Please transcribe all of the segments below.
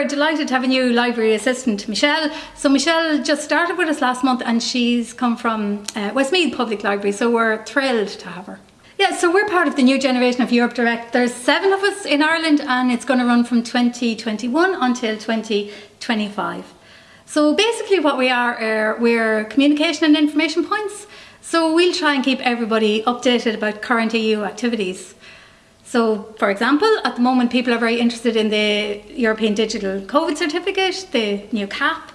we're delighted to have a new library assistant, Michelle. So Michelle just started with us last month and she's come from uh, Westmeath Public Library, so we're thrilled to have her. Yeah, so we're part of the new generation of Europe Direct. There's seven of us in Ireland and it's going to run from 2021 until 2025. So basically what we are, are we're communication and information points. So we'll try and keep everybody updated about current EU activities. So, for example, at the moment people are very interested in the European Digital COVID Certificate, the new CAP,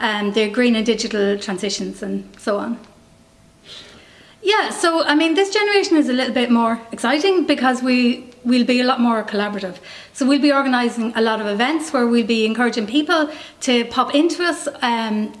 um, the green and digital transitions and so on. Yeah, so I mean this generation is a little bit more exciting because we we will be a lot more collaborative. So we'll be organising a lot of events where we'll be encouraging people to pop into us um,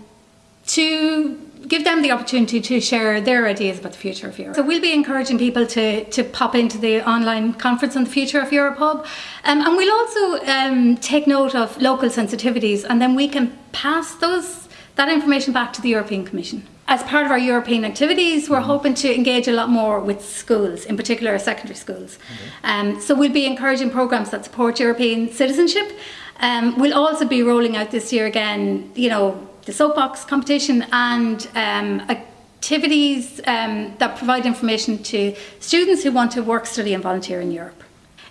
to give them the opportunity to share their ideas about the future of Europe. So we'll be encouraging people to, to pop into the online conference on the future of Europe Hub um, and we'll also um, take note of local sensitivities and then we can pass those that information back to the European Commission. As part of our European activities, we're hoping to engage a lot more with schools, in particular secondary schools. Um, so we'll be encouraging programmes that support European citizenship. Um, we'll also be rolling out this year again, you know, the soapbox competition and um, activities um, that provide information to students who want to work, study and volunteer in Europe.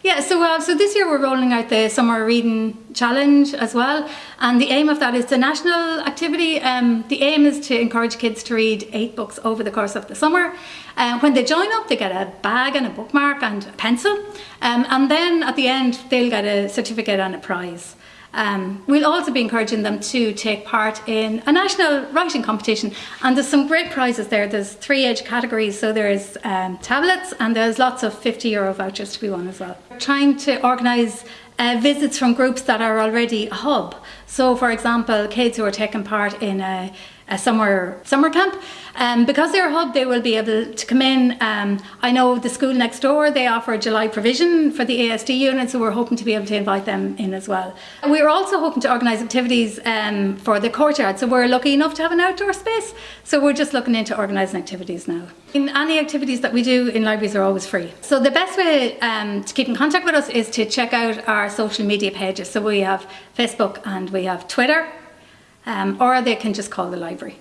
Yeah, so uh, so this year we're rolling out the Summer Reading Challenge as well, and the aim of that is a national activity. Um, the aim is to encourage kids to read eight books over the course of the summer. Uh, when they join up, they get a bag and a bookmark and a pencil, um, and then at the end they'll get a certificate and a prize. Um, we'll also be encouraging them to take part in a national writing competition and there's some great prizes there. There's three age categories so there's um, tablets and there's lots of 50 euro vouchers to be won as well. We're trying to organise uh, visits from groups that are already a hub. So for example kids who are taking part in a a summer summer camp. Um, because they're a hub, they will be able to come in. Um, I know the school next door, they offer July provision for the ASD unit, so we're hoping to be able to invite them in as well. We're also hoping to organise activities um, for the courtyard, so we're lucky enough to have an outdoor space, so we're just looking into organising activities now. In any activities that we do in libraries are always free. So the best way um, to keep in contact with us is to check out our social media pages. So we have Facebook and we have Twitter um, or they can just call the library.